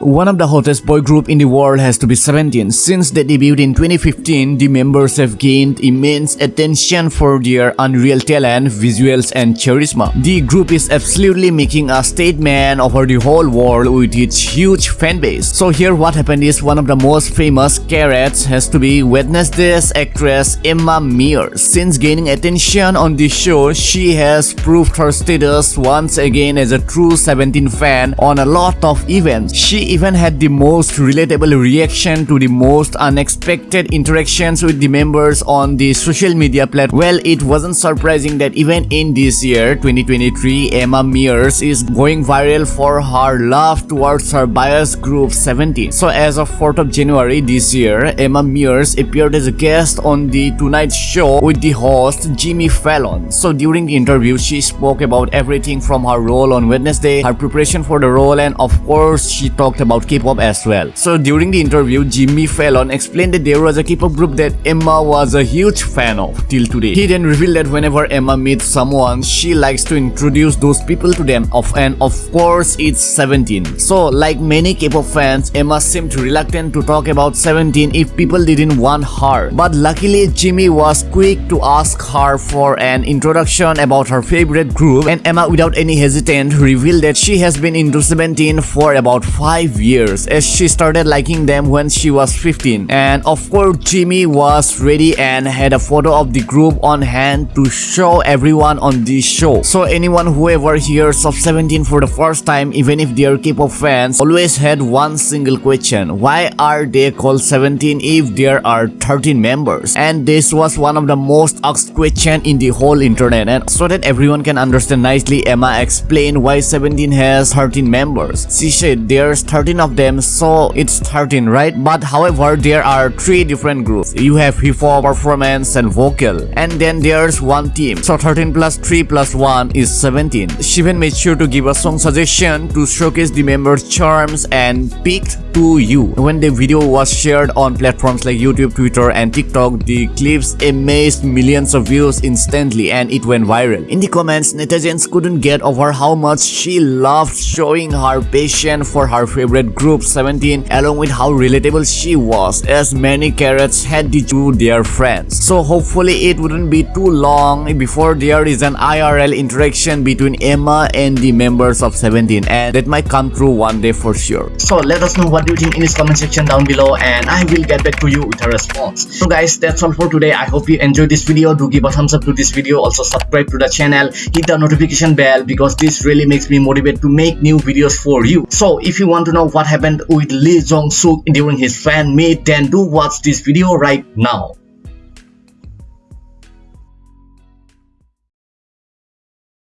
One of the hottest boy group in the world has to be 17. Since they debuted in 2015, the members have gained immense attention for their unreal talent, visuals and charisma. The group is absolutely making a statement over the whole world with its huge fan base. So here what happened is one of the most famous Carats has to be Wednesday's actress Emma Myers. Since gaining attention on the show, she has proved her status once again as a true 17 fan on a lot of events. She even had the most relatable reaction to the most unexpected interactions with the members on the social media platform. Well, it wasn't surprising that even in this year, 2023, Emma Myers is going viral for her love towards her bias group 17. So as of 4th of January this year, Emma Myers appeared as a guest on the Tonight Show with the host Jimmy Fallon. So during the interview, she spoke about everything from her role on Wednesday, her preparation for the role, and of course, she talked about K-pop as well. So during the interview, Jimmy Fallon explained that there was a K-pop group that Emma was a huge fan of till today. He then revealed that whenever Emma meets someone, she likes to introduce those people to them of and of course it's 17. So like many K-pop fans, Emma seemed reluctant to talk about 17 if people didn't want her. But luckily Jimmy was quick to ask her for an introduction about her favorite group and Emma without any hesitant revealed that she has been into 17 for about 5 years as she started liking them when she was 15 and of course Jimmy was ready and had a photo of the group on hand to show everyone on this show. So anyone who ever hears of 17 for the first time even if they are K-pop fans always had one single question. Why are they called 17 if there are 13 members? And this was one of the most asked question in the whole internet. And so that everyone can understand nicely Emma explained why 17 has 13 members. She said there's 13 13 of them so it's 13 right? But however there are three different groups. You have hip hop performance and vocal. And then there's one team. So 13 plus 3 plus 1 is 17 Shivan made sure to give a song suggestion to showcase the members charms and picked to you when the video was shared on platforms like youtube twitter and tiktok the clips amazed millions of views instantly and it went viral in the comments netizens couldn't get over how much she loved showing her passion for her favorite group 17 along with how relatable she was as many Carats had to do their friends. So hopefully it wouldn't be too long before there is an IRL interaction between Emma and the members of 17 and that might come true one day for sure. So let us know what you think in this comment section down below and I will get back to you with a response. So guys that's all for today. I hope you enjoyed this video. Do give a thumbs up to this video. Also subscribe to the channel. Hit the notification bell because this really makes me motivated to make new videos for you. So if you want to know what happened with Lee Jong Suk during his fan meet then do watch this video right now.